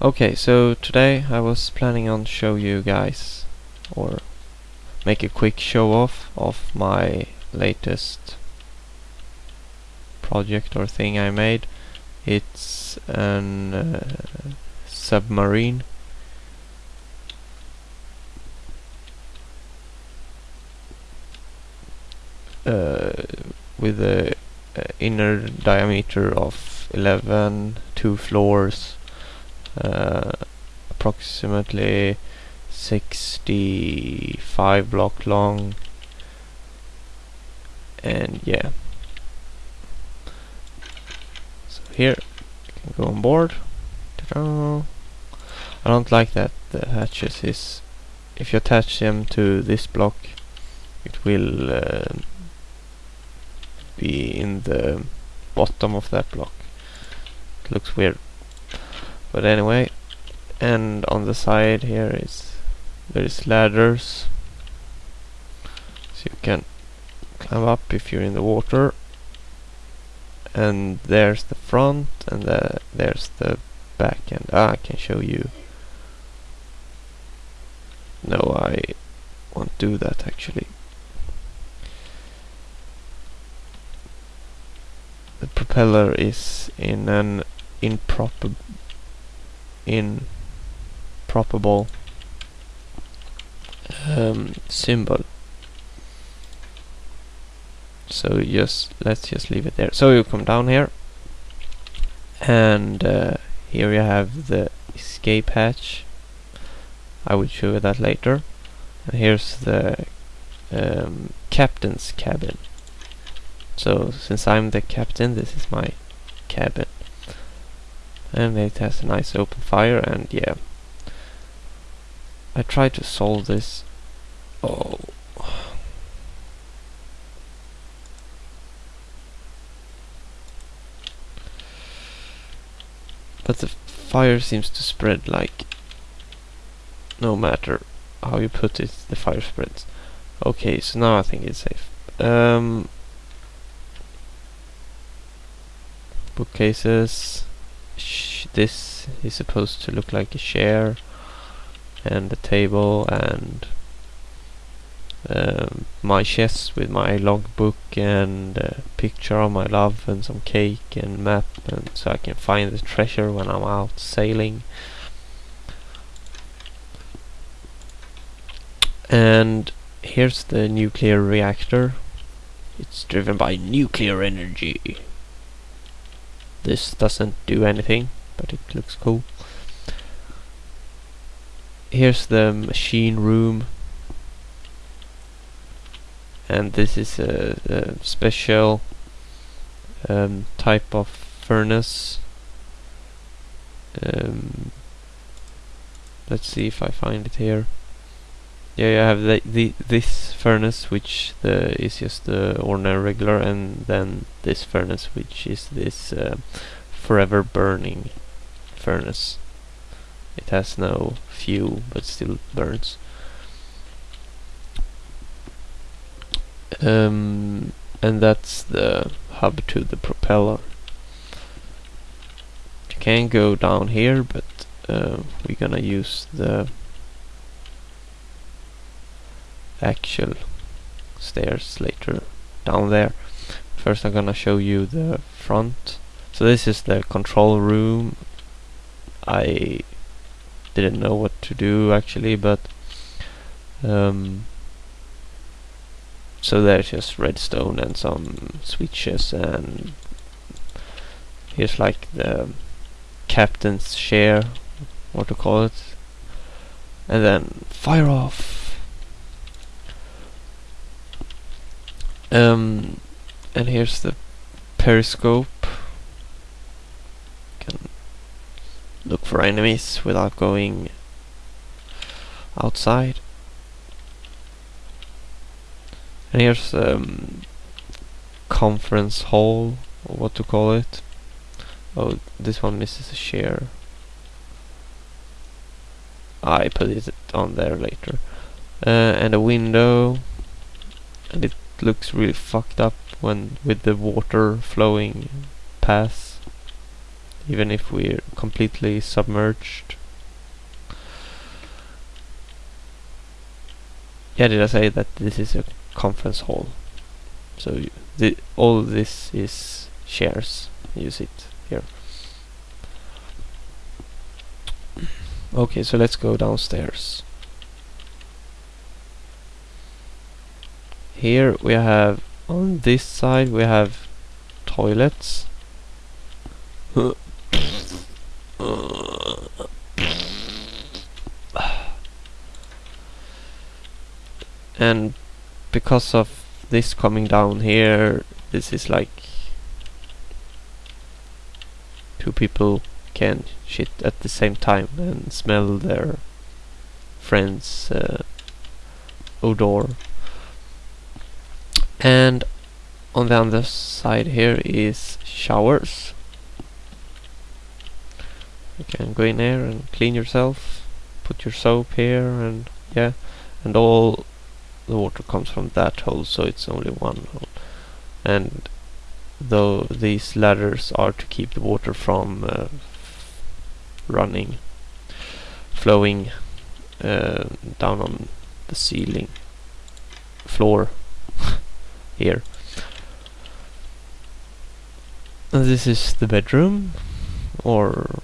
Okay, so today I was planning on show you guys or make a quick show off of my latest project or thing I made. It's an uh, submarine uh, with a, a inner diameter of 11, two floors, uh, approximately 65 block long. And yeah. So here you can go on board. I don't like that the hatches is if you attach them to this block it will uh, be in the bottom of that block. It looks weird but anyway and on the side here is there is ladders. So you can climb up if you're in the water. And there's the front and the, there's the back end. Ah, I can show you. No I won't do that actually. The propeller is in an improper improbable um, symbol. So just let's just leave it there. So you come down here, and uh, here you have the escape hatch. I will show you that later. And here's the um, captain's cabin. So since I'm the captain, this is my cabin and it has a nice open fire and yeah. I tried to solve this. Oh. But the fire seems to spread like no matter how you put it the fire spreads. Okay so now I think it's safe. Um, bookcases this is supposed to look like a chair and a table and um, my chest with my logbook and a picture of my love and some cake and map and so I can find the treasure when I'm out sailing. And here's the nuclear reactor. It's driven by nuclear energy this doesn't do anything, but it looks cool. Here's the machine room. And this is a, a special um, type of furnace. Um, let's see if I find it here. Yeah, you have the, the this furnace, which the is just the ordinary regular, and then this furnace, which is this uh, forever burning furnace. It has no fuel, but still burns. Um, and that's the hub to the propeller. You can go down here, but uh, we're gonna use the actual stairs later down there. First I'm gonna show you the front. So this is the control room. I didn't know what to do actually, but um, so there's just redstone and some switches and here's like the captain's chair, what to call it, and then fire off. Um, and here's the periscope. Can look for enemies without going outside. And here's um, conference hall, or what to call it. Oh, this one misses a share. I put it on there later. Uh, and a window, and it looks really fucked up when with the water flowing past even if we're completely submerged. Yeah, did I say that this is a conference hall? So the, all this is shares. Use it here. Okay, so let's go downstairs. Here we have on this side we have toilets. and because of this coming down here this is like two people can shit at the same time and smell their friend's uh, odor and on the other side here is showers. You can go in there and clean yourself put your soap here and yeah and all the water comes from that hole so it's only one hole. And though these ladders are to keep the water from uh, running flowing uh, down on the ceiling floor here. This is the bedroom or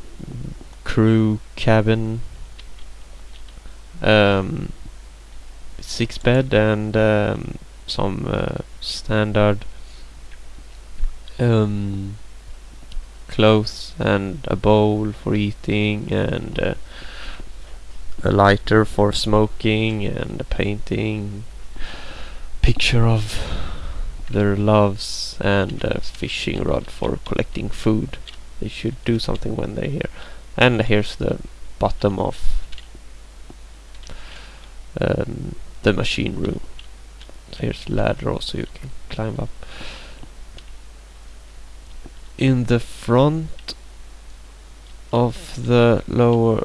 crew cabin. Um, six bed and um, some uh, standard um, clothes and a bowl for eating and uh, a lighter for smoking and a painting. Picture of their loves and a fishing rod for collecting food they should do something when they're here and here's the bottom of um, the machine room. So here's ladder also you can climb up. In the front of the lower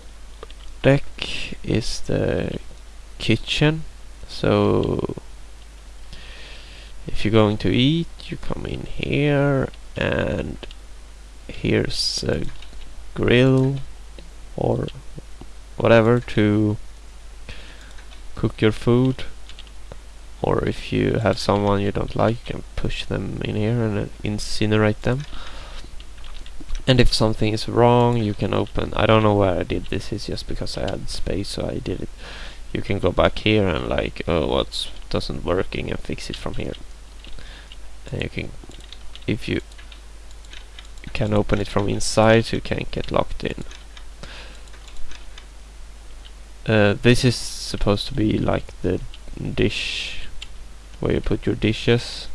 deck is the kitchen. So if you're going to eat, you come in here and here's a grill or whatever to cook your food. Or if you have someone you don't like you can push them in here and uh, incinerate them. And if something is wrong you can open I don't know where I did this it's just because I had space so I did it. You can go back here and like oh what's doesn't working and fix it from here and you can if you can open it from inside you can't get locked in. Uh, this is supposed to be like the dish where you put your dishes.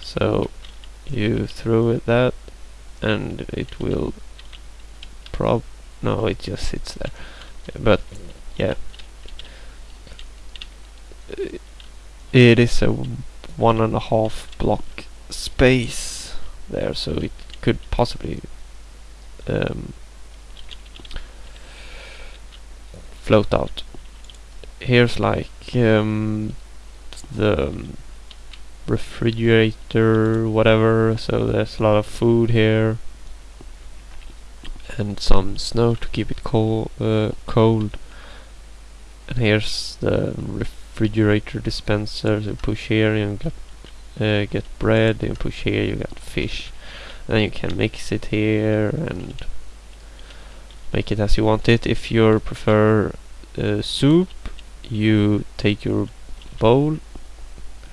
So you throw it that and it will prob no it just sits there. But yeah. It is a one and a half block space there so it could possibly um, float out. Here's like um, the refrigerator, whatever. So there's a lot of food here, and some snow to keep it cold. Uh, cold. And here's the refrigerator dispenser. So push here, you get uh, get bread. You push here, you get fish. And you can mix it here and make it as you want it. If you prefer uh, soup, you take your bowl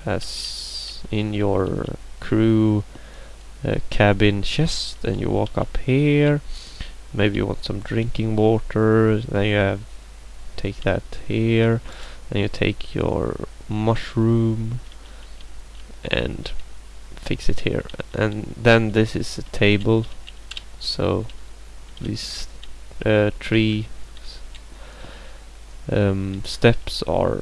as in your crew uh, cabin chest and you walk up here. Maybe you want some drinking water, then you have take that here. You take your mushroom and fix it here. And then this is a table. So these uh, three um, steps are